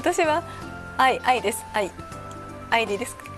私は愛愛です。愛。愛でいいですか？